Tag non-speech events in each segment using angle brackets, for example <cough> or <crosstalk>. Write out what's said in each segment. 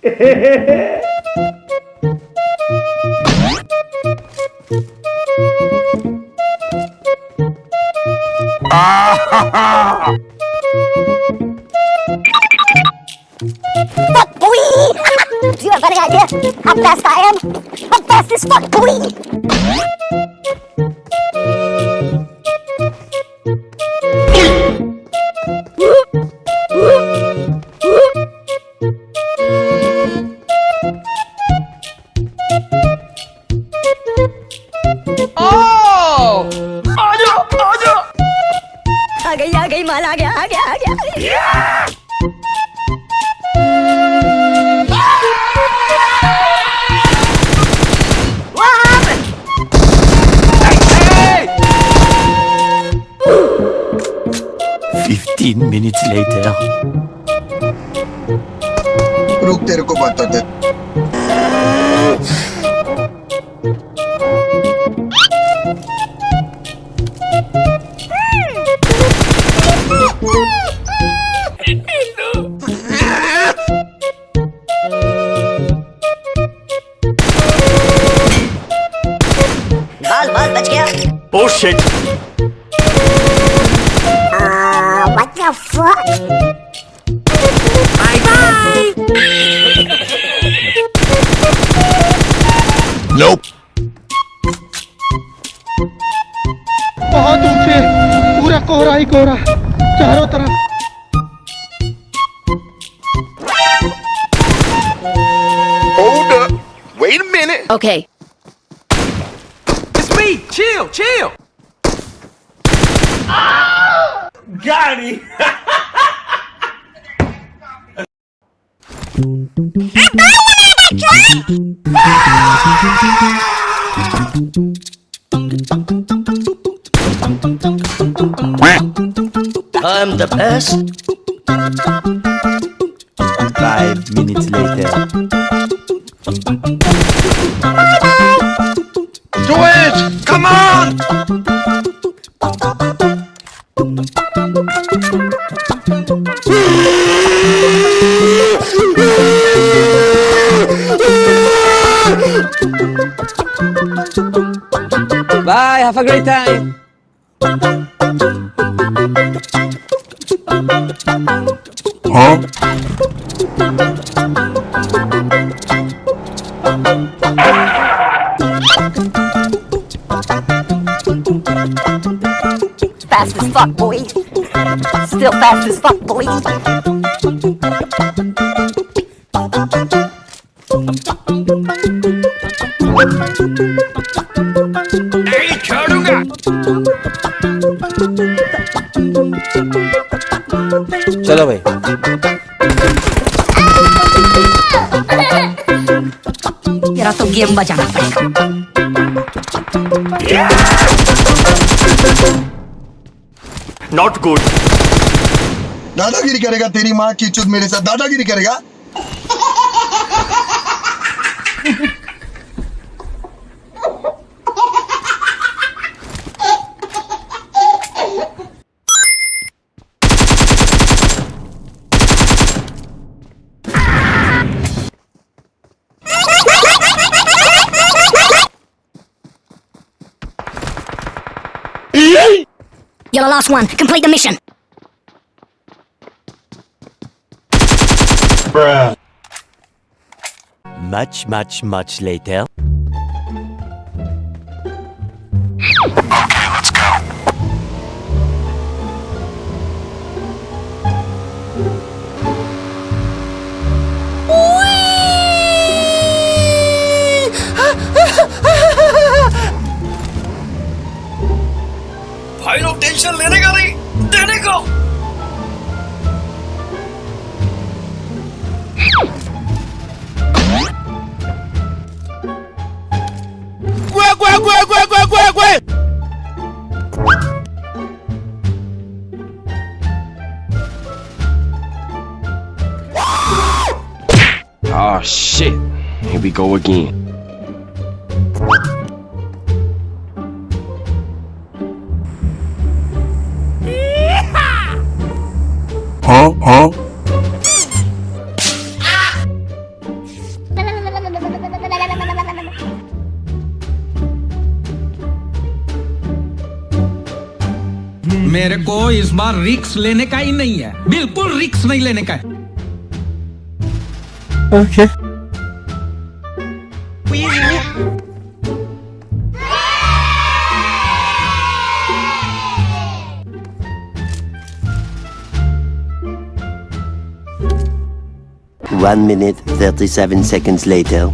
Fuck boy! Do you have any idea how fast I am? I'm fast as fuck boy! 하게 하게 하게 하게 Fifteen minutes later. 룩 데리고 왔다. what the fuck Nope. बहुत ऊंचे पूरा कोहरा ही कोहरा चारों तरफ Hold up. Wait a minute. okay It's me. Chill, chill. Got Him! I'm the best. Five minutes Bye. Have a great time. Huh? fast as fuck boy still fast as fuck boy चलो भाई। तेरा तो game बजाना पड़ेगा। Not good. दादागिरी करेगा तेरी माँ की चुद मेरे साथ। दादागिरी करेगा? <laughs> You're the last one. Complete the mission. Much, much, much later. Diggory! There you go! Gwe, gwe, gwe, gwe, gwe, gwe, gwe! Oh shit, here we go again. Huh? मेरे को इस बार रिक्स लेने का ही नहीं है बिल्कुल रिक्स नहीं लेने का है okay okay. One minute, 37 seconds later.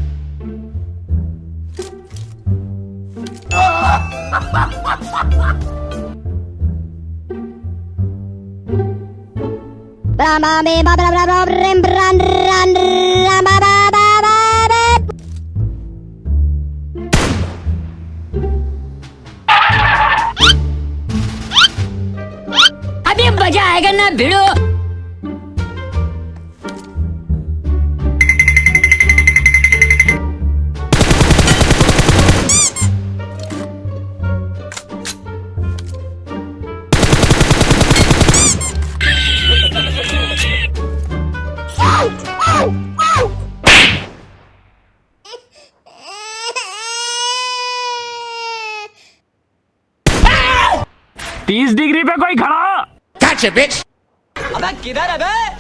तीस डिग्री पे कोई खड़ा? अबे किधर है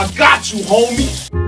I got you, homie.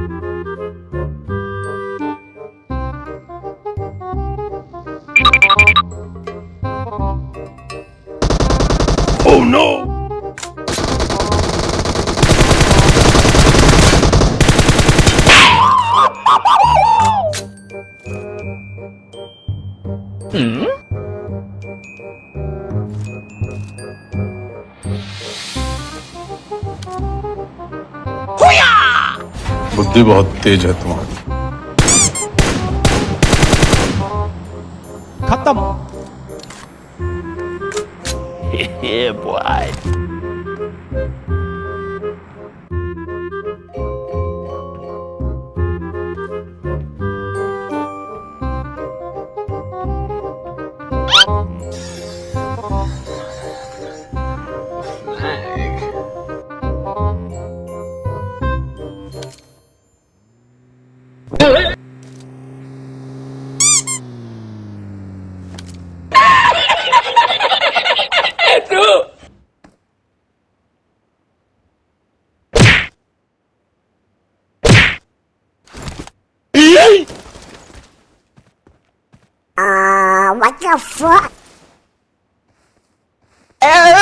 बुद्धि बहुत तेज है तुम्हारी खत्म <laughs> ये boy. What the fuck? Oh,